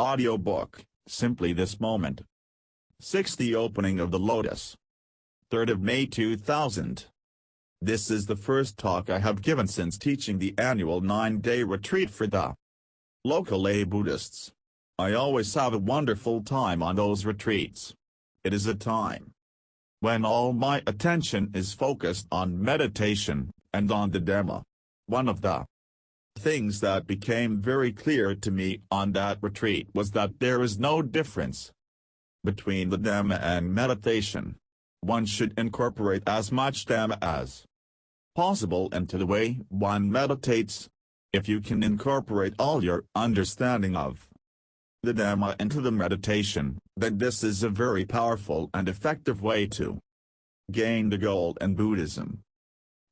Audiobook, Simply This Moment. 6. The Opening of the Lotus. 3rd of May 2000. This is the first talk I have given since teaching the annual nine-day retreat for the local lay Buddhists. I always have a wonderful time on those retreats. It is a time when all my attention is focused on meditation, and on the Dhamma. One of the things that became very clear to me on that retreat was that there is no difference between the Dhamma and meditation. One should incorporate as much Dhamma as possible into the way one meditates. If you can incorporate all your understanding of the Dhamma into the meditation, then this is a very powerful and effective way to gain the goal in Buddhism.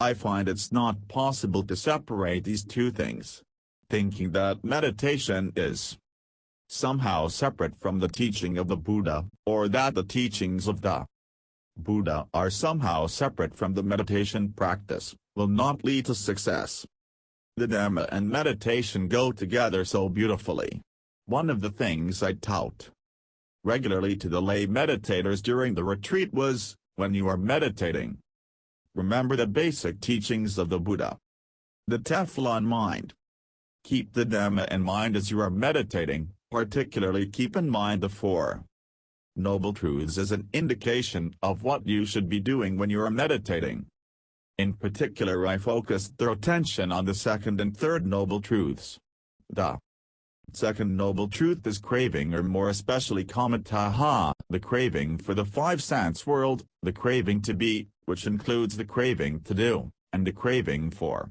I find it's not possible to separate these two things. Thinking that meditation is somehow separate from the teaching of the Buddha, or that the teachings of the Buddha are somehow separate from the meditation practice, will not lead to success. The Dhamma and meditation go together so beautifully. One of the things I tout regularly to the lay meditators during the retreat was, when you are meditating, Remember the basic teachings of the Buddha. The Teflon mind. Keep the Dhamma in mind as you are meditating, particularly keep in mind the Four Noble Truths as an indication of what you should be doing when you are meditating. In particular I focused their attention on the second and third Noble Truths. The second Noble Truth is craving or more especially kamatanha, the craving for the five sense world, the craving to be, which includes the craving to do, and the craving for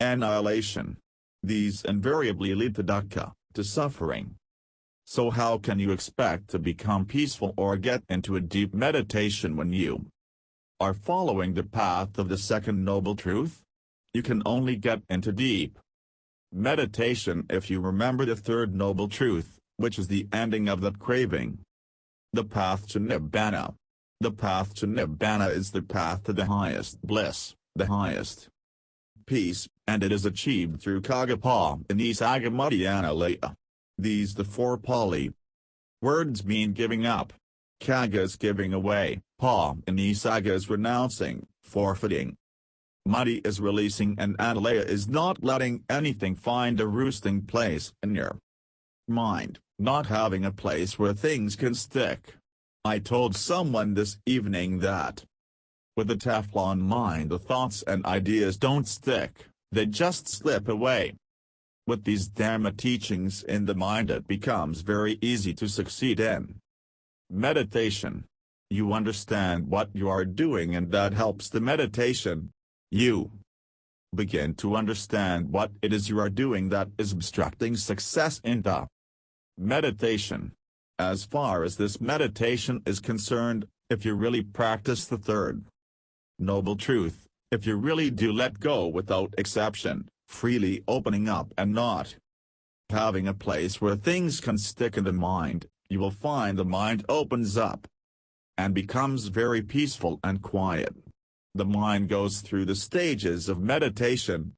annihilation. These invariably lead to dukkha, to suffering. So how can you expect to become peaceful or get into a deep meditation when you are following the path of the second noble truth? You can only get into deep meditation if you remember the third noble truth, which is the ending of that craving. The path to Nibbana. The path to Nibbana is the path to the highest bliss, the highest peace, and it is achieved through Kagapa in Isagamudhyana These the four Pali words mean giving up. Caga is giving away, Pa in Isaga is renouncing, forfeiting. Mutti is releasing and Analaya is not letting anything find a roosting place in your mind, not having a place where things can stick. I told someone this evening that with a Teflon mind the thoughts and ideas don't stick, they just slip away. With these Dharma teachings in the mind it becomes very easy to succeed in meditation. You understand what you are doing and that helps the meditation. You begin to understand what it is you are doing that is obstructing success in the meditation. As far as this meditation is concerned, if you really practice the third noble truth, if you really do let go without exception, freely opening up and not having a place where things can stick in the mind, you will find the mind opens up and becomes very peaceful and quiet. The mind goes through the stages of meditation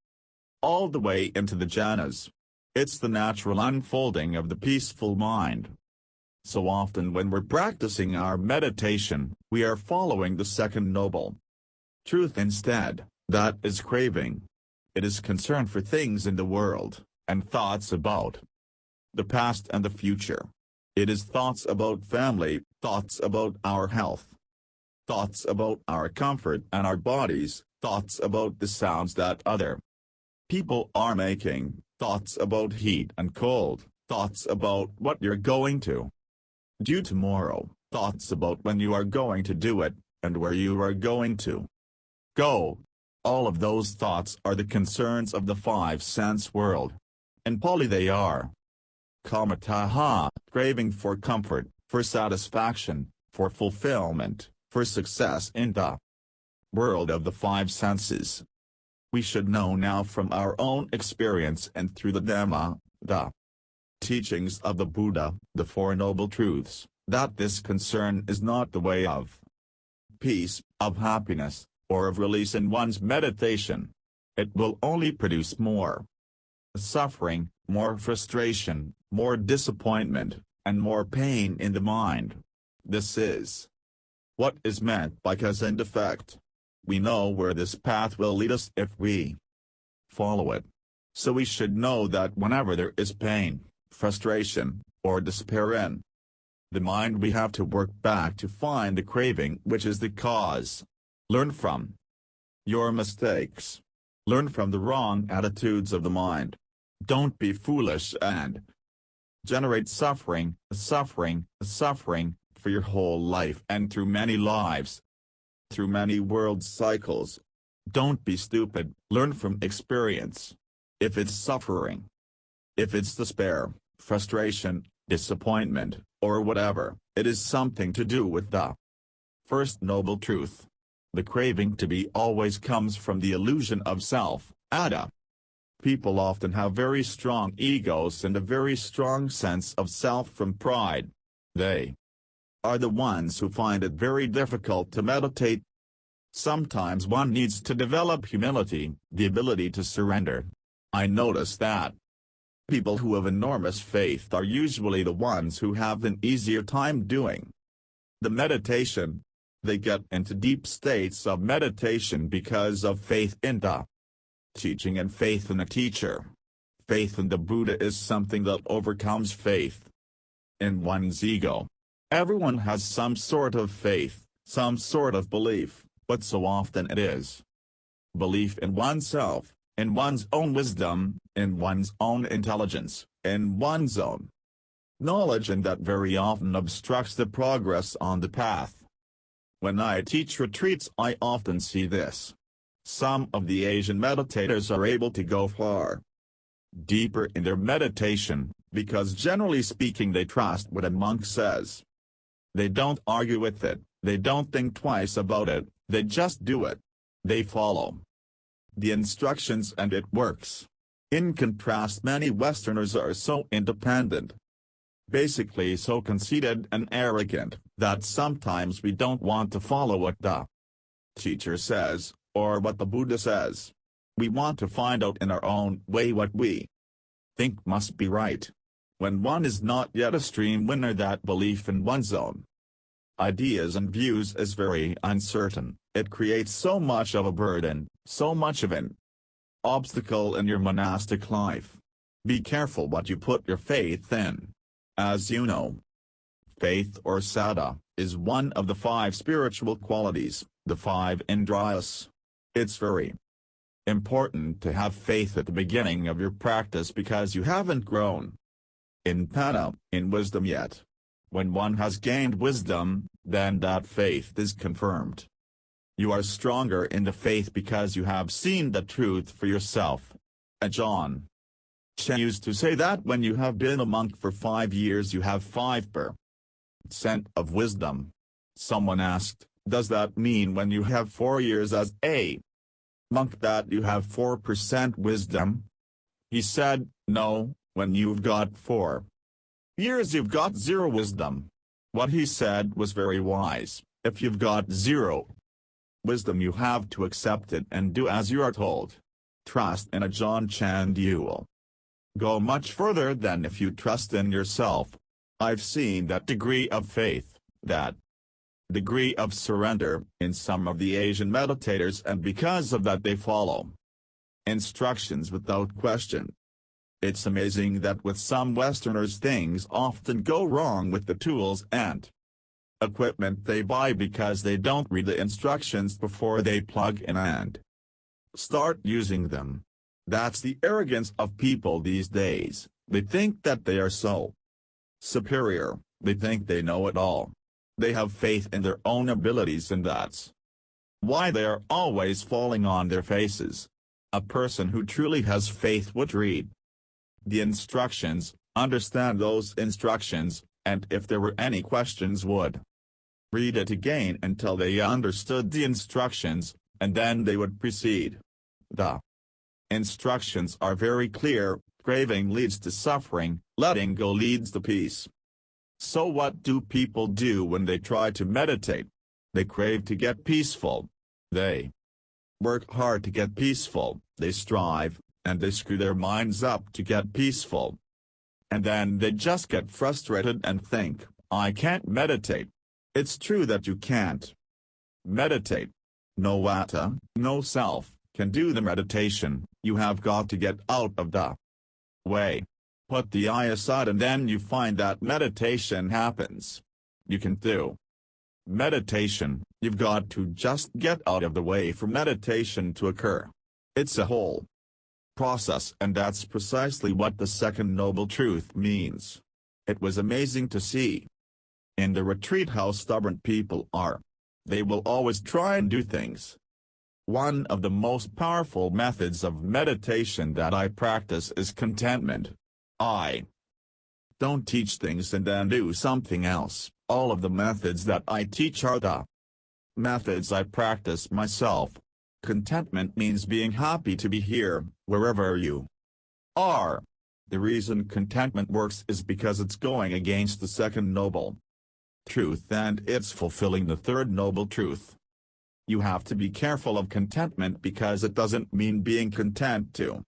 all the way into the jhanas. It's the natural unfolding of the peaceful mind. So often when we're practicing our meditation, we are following the second noble truth instead, that is craving. It is concern for things in the world, and thoughts about the past and the future. It is thoughts about family, thoughts about our health, thoughts about our comfort and our bodies, thoughts about the sounds that other people are making, thoughts about heat and cold, thoughts about what you're going to do tomorrow, thoughts about when you are going to do it, and where you are going to go. All of those thoughts are the concerns of the five-sense world. In Pali they are. Kamatanha, craving for comfort, for satisfaction, for fulfillment, for success in the world of the five senses. We should know now from our own experience and through the Dhamma, the teachings of the Buddha, the Four Noble Truths, that this concern is not the way of peace, of happiness, or of release in one's meditation. It will only produce more suffering, more frustration, more disappointment, and more pain in the mind. This is what is meant by cause and effect. We know where this path will lead us if we follow it. So we should know that whenever there is pain, frustration, or despair in the mind we have to work back to find the craving which is the cause. Learn from your mistakes. Learn from the wrong attitudes of the mind. Don't be foolish and generate suffering, suffering, suffering, for your whole life and through many lives. Through many world cycles. Don't be stupid, learn from experience. If it's suffering, if it's despair, frustration, disappointment, or whatever, it is something to do with the first noble truth. The craving to be always comes from the illusion of self, atta. People often have very strong egos and a very strong sense of self from pride. They are the ones who find it very difficult to meditate. Sometimes one needs to develop humility, the ability to surrender. I notice that people who have enormous faith are usually the ones who have an easier time doing the meditation. They get into deep states of meditation because of faith in the teaching and faith in a teacher. Faith in the Buddha is something that overcomes faith in one's ego. Everyone has some sort of faith, some sort of belief, but so often it is belief in oneself, in one's own wisdom, in one's own intelligence, in one's own knowledge and that very often obstructs the progress on the path. When I teach retreats I often see this. Some of the Asian meditators are able to go far deeper in their meditation, because generally speaking they trust what a monk says. They don't argue with it, they don't think twice about it, they just do it. They follow the instructions and it works. In contrast many Westerners are so independent, basically so conceited and arrogant, that sometimes we don't want to follow what the teacher says, or what the Buddha says. We want to find out in our own way what we think must be right. When one is not yet a stream winner that belief in one's own ideas and views is very uncertain, it creates so much of a burden, so much of an obstacle in your monastic life. Be careful what you put your faith in. As you know, faith or saddha, is one of the five spiritual qualities, the five indriyas. It's very important to have faith at the beginning of your practice because you haven't grown in panna, in wisdom yet. When one has gained wisdom, then that faith is confirmed. You are stronger in the faith because you have seen the truth for yourself. Ajahn Chah used to say that when you have been a monk for five years you have five per cent of wisdom. Someone asked, does that mean when you have four years as a monk that you have 4% wisdom? He said, no, when you've got four years you've got zero wisdom. What he said was very wise, if you've got zero wisdom you have to accept it and do as you are told. Trust in Ajahn Chah you will go much further than if you trust in yourself. I've seen that degree of faith, that degree of surrender, in some of the Asian meditators and because of that they follow instructions without question. It's amazing that with some Westerners things often go wrong with the tools and equipment they buy because they don't read the instructions before they plug in and start using them. That's the arrogance of people these days, they think that they are so superior, they think they know it all. They have faith in their own abilities and that's why they are always falling on their faces. A person who truly has faith would read the instructions, understand those instructions, and if there were any questions would read it again until they understood the instructions, and then they would proceed. The instructions are very clear, craving leads to suffering, letting go leads to peace. So what do people do when they try to meditate? They crave to get peaceful. They work hard to get peaceful, they strive, and they screw their minds up to get peaceful. And then they just get frustrated and think, I can't meditate. It's true that you can't meditate. No atta, no self, can do the meditation, you have got to get out of the way. Put the I aside and then you find that meditation happens. You can do meditation, you've got to just get out of the way for meditation to occur. It's a whole process and that's precisely what the second noble truth means. It was amazing to see. In the retreat how stubborn people are. They will always try and do things. One of the most powerful methods of meditation that I practice is contentment. I don't teach things and then do something else. All of the methods that I teach are the methods I practice myself. Contentment means being happy to be here, wherever you are. The reason contentment works is because it's going against the second noble truth and it's fulfilling the third noble truth. You have to be careful of contentment because it doesn't mean being content to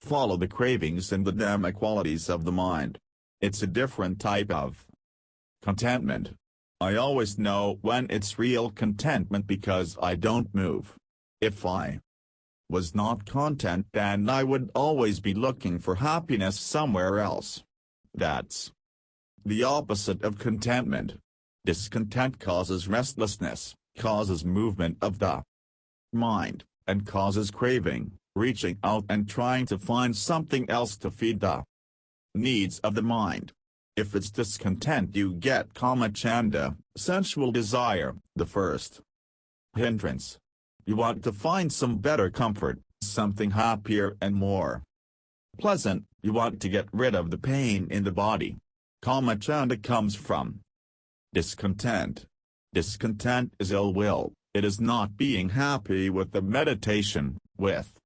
follow the cravings and the dhamma qualities of the mind. It's a different type of contentment. I always know when it's real contentment because I don't move. If I was not content then I would always be looking for happiness somewhere else. That's the opposite of contentment. Discontent causes restlessness, causes movement of the mind, and causes craving, reaching out and trying to find something else to feed the needs of the mind. If it's discontent you get kama chanda, sensual desire, the first hindrance. You want to find some better comfort, something happier and more pleasant, you want to get rid of the pain in the body. Kama chanda comes from Discontent. Discontent is ill will, it is not being happy with the meditation, with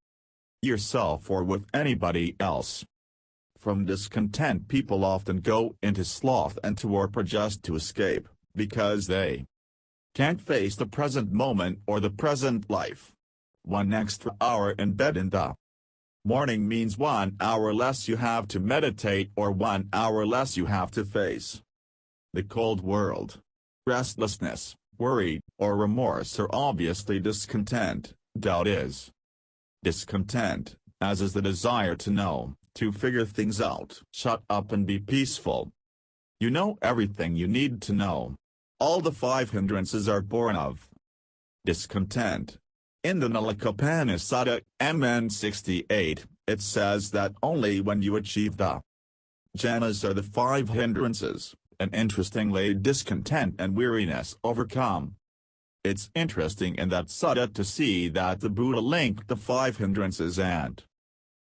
yourself or with anybody else. From discontent people often go into sloth and torpor just to escape, because they can't face the present moment or the present life. One extra hour in bed in the morning means one hour less you have to meditate or one hour less you have to face the cold world. Restlessness, worry, or remorse are obviously discontent, doubt is discontent, as is the desire to know, to figure things out. Shut up and be peaceful. You know everything you need to know. All the five hindrances are born of discontent. In the Nalakapana MN 68, it says that only when you achieve the jhanas are the five hindrances, and interestingly discontent and weariness overcome. It's interesting in that sutta to see that the Buddha linked the five hindrances and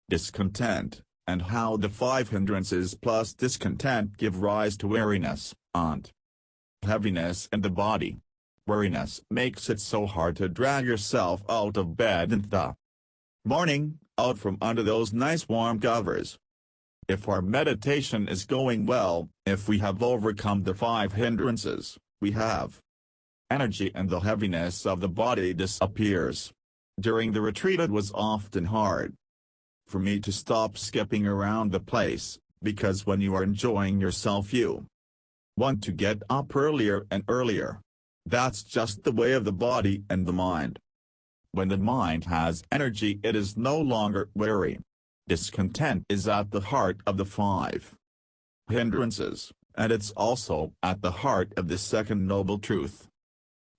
discontent, and how the five hindrances plus discontent give rise to weariness, and heaviness in the body. Weariness makes it so hard to drag yourself out of bed in the morning, out from under those nice warm covers. If our meditation is going well, if we have overcome the five hindrances, we have energy and the heaviness of the body disappears. During the retreat it was often hard for me to stop skipping around the place, because when you are enjoying yourself you want to get up earlier and earlier. That's just the way of the body and the mind. When the mind has energy it is no longer weary. Discontent is at the heart of the five hindrances, and it's also at the heart of the second noble truth.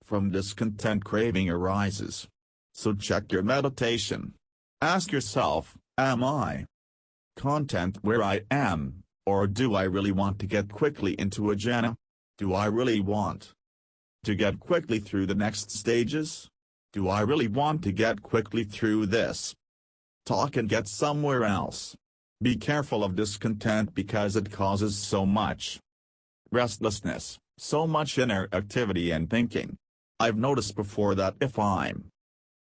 From discontent craving arises. So check your meditation. Ask yourself, am I content where I am, or do I really want to get quickly into a jhana? Do I really want to get quickly through the next stages? Do I really want to get quickly through this? talk and get somewhere else. Be careful of discontent because it causes so much restlessness, so much inner activity and thinking. I've noticed before that if I'm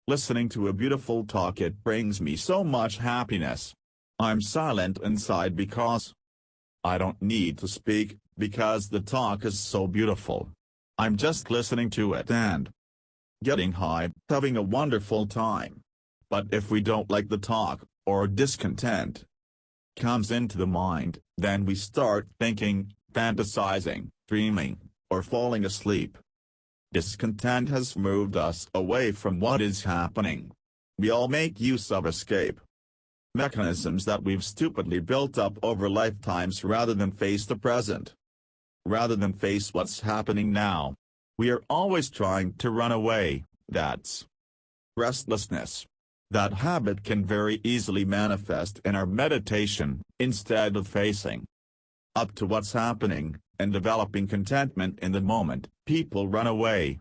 listening to a beautiful talk it brings me so much happiness. I'm silent inside because I don't need to speak, because the talk is so beautiful. I'm just listening to it and getting high, having a wonderful time. But if we don't like the talk, or discontent comes into the mind, then we start thinking, fantasizing, dreaming, or falling asleep. Discontent has moved us away from what is happening. We all make use of escape mechanisms that we've stupidly built up over lifetimes rather than face the present. Rather than face what's happening now. We are always trying to run away, that's restlessness. That habit can very easily manifest in our meditation, instead of facing up to what's happening, and developing contentment in the moment, people run away.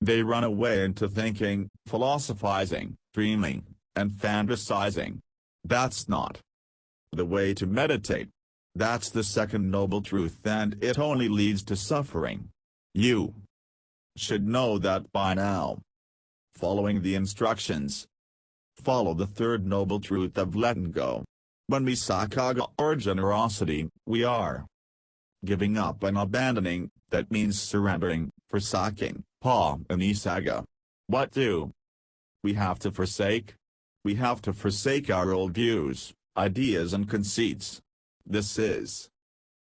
They run away into thinking, philosophizing, dreaming, and fantasizing. That's not the way to meditate. That's the second noble truth and it only leads to suffering. You should know that by now. Following the instructions. Follow the third noble truth of letting go. When we sakaga or generosity, we are giving up and abandoning, that means surrendering, forsaking, pa and isaga. What do we have to forsake? We have to forsake our old views, ideas and conceits. This is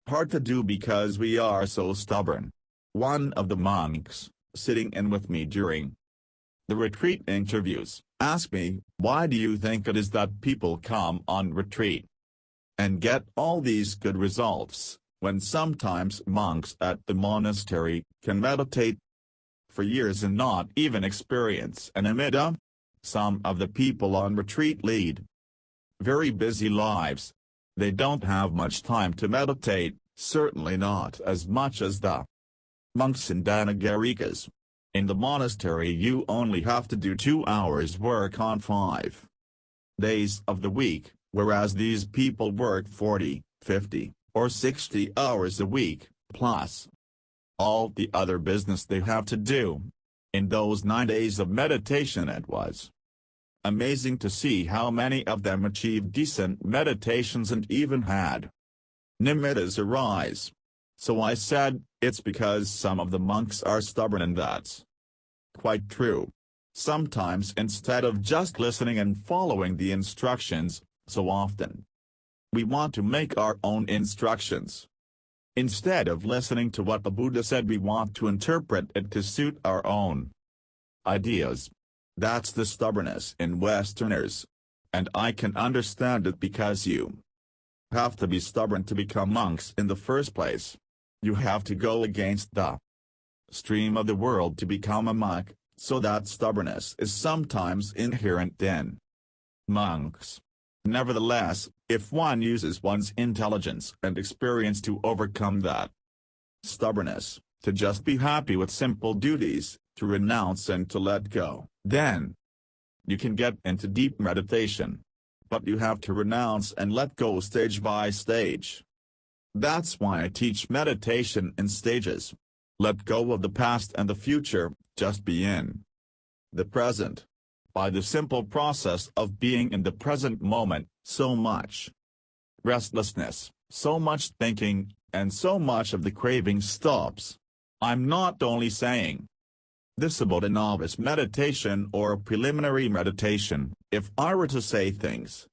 hard to do because we are so stubborn. One of the monks, sitting in with me during the retreat interviews, asked me, why do you think it is that people come on retreat and get all these good results, when sometimes monks at the monastery can meditate for years and not even experience a nimitta? Some of the people on retreat lead very busy lives. They don't have much time to meditate, certainly not as much as the monks in anagarikas. In the monastery you only have to do two hours work on five days of the week, whereas these people work 40, 50, or 60 hours a week, plus all the other business they have to do. In those nine days of meditation it was amazing to see how many of them achieved decent meditations and even had nimittas arise. So I said, it's because some of the monks are stubborn and that's quite true. Sometimes instead of just listening and following the instructions, so often we want to make our own instructions. Instead of listening to what the Buddha said we want to interpret it to suit our own ideas. That's the stubbornness in Westerners. And I can understand it because you have to be stubborn to become monks in the first place. You have to go against the stream of the world to become a monk, so that stubbornness is sometimes inherent in monks. Nevertheless, if one uses one's intelligence and experience to overcome that stubbornness, to just be happy with simple duties, to renounce and to let go, then you can get into deep meditation. But you have to renounce and let go stage by stage. That's why I teach meditation in stages. Let go of the past and the future, just be in the present. By the simple process of being in the present moment, so much restlessness, so much thinking, and so much of the craving stops. I'm not only saying this about a novice meditation or a preliminary meditation, if I were to say things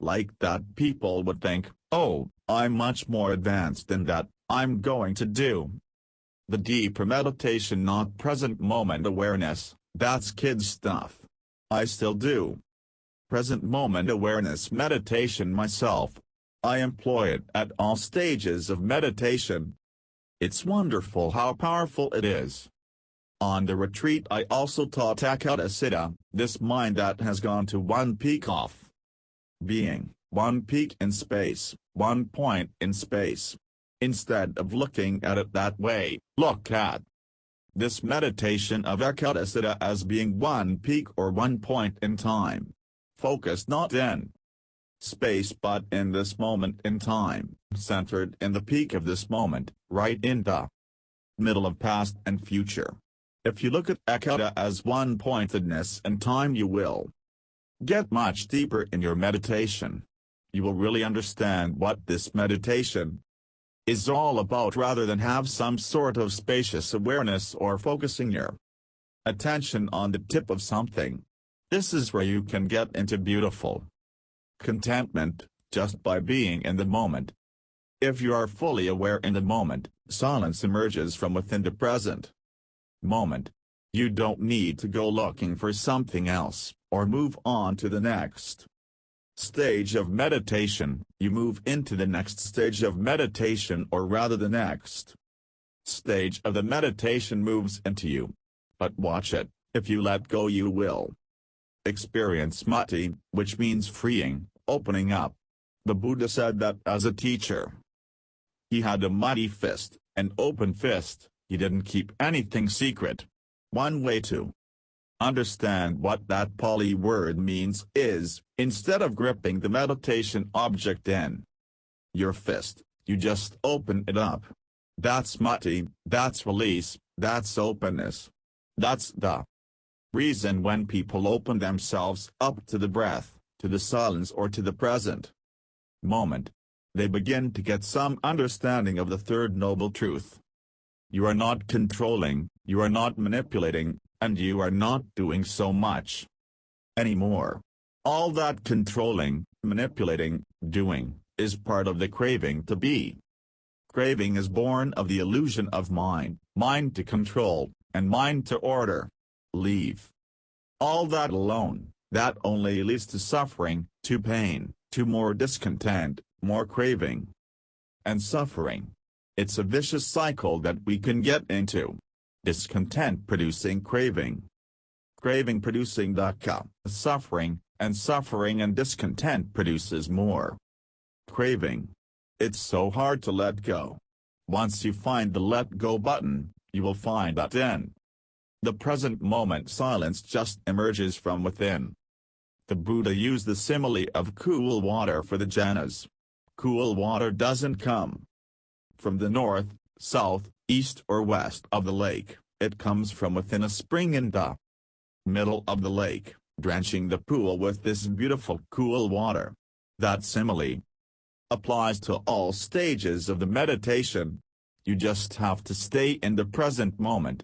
like that people would think, oh, I'm much more advanced than that, I'm going to do the deeper meditation not present moment awareness, that's kid stuff. I still do present moment awareness meditation myself. I employ it at all stages of meditation. It's wonderful how powerful it is. On the retreat I also taught Ekata Siddha, this mind that has gone to one peak off being, one peak in space, one point in space. Instead of looking at it that way, look at this meditation of Ekadasiddha as being one peak or one point in time. Focus not in space but in this moment in time, centered in the peak of this moment, right in the middle of past and future. If you look at Ekata as one-pointedness in time you will get much deeper in your meditation. You will really understand what this meditation is all about rather than have some sort of spacious awareness or focusing your attention on the tip of something. This is where you can get into beautiful contentment, just by being in the moment. If you are fully aware in the moment, silence emerges from within the present moment. You don't need to go looking for something else, or move on to the next stage of meditation, you move into the next stage of meditation or rather the next stage of the meditation moves into you. But watch it, if you let go you will experience mutti, which means freeing, opening up. The Buddha said that as a teacher. He had a mighty fist, an open fist, he didn't keep anything secret. One way to understand what that Pali word means is, instead of gripping the meditation object in your fist, you just open it up. That's mutti, that's release, that's openness. That's the reason when people open themselves up to the breath, to the silence or to the present moment, they begin to get some understanding of the third noble truth. You are not controlling, you are not manipulating, and you are not doing so much anymore. All that controlling, manipulating, doing, is part of the craving to be. Craving is born of the illusion of mind, mind to control, and mind to order. Leave. All that alone, that only leads to suffering, to pain, to more discontent, more craving, and suffering. It's a vicious cycle that we can get into. Discontent producing craving. Craving producing suffering, and suffering and discontent produces more craving. It's so hard to let go. Once you find the let go button, you will find that in the present moment silence just emerges from within. The Buddha used the simile of cool water for the jhanas. Cool water doesn't come from the north, south, east or west of the lake, it comes from within a spring in the middle of the lake, drenching the pool with this beautiful cool water. That simile applies to all stages of the meditation. You just have to stay in the present moment.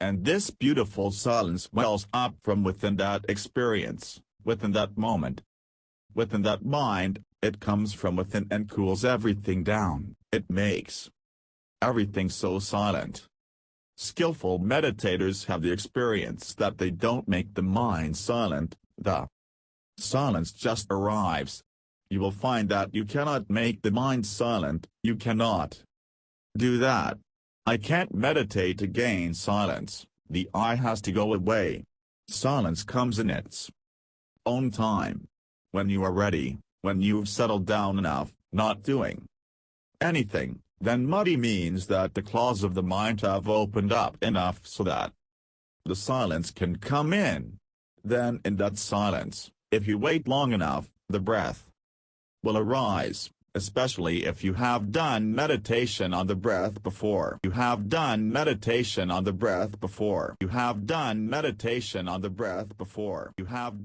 And this beautiful silence wells up from within that experience, within that moment. Within that mind, it comes from within and cools everything down, it makes everything so silent. Skillful meditators have the experience that they don't make the mind silent, the silence just arrives. You will find that you cannot make the mind silent, you cannot do that. I can't meditate to gain silence, the I has to go away. Silence comes in its own time. When you are ready, when you've settled down enough, not doing anything, then mutti means that the claws of the mind have opened up enough so that the silence can come in. Then in that silence, if you wait long enough, the breath will arise, especially if you have done meditation on the breath before. You have done meditation on the breath before. You have done meditation on the breath before. You have done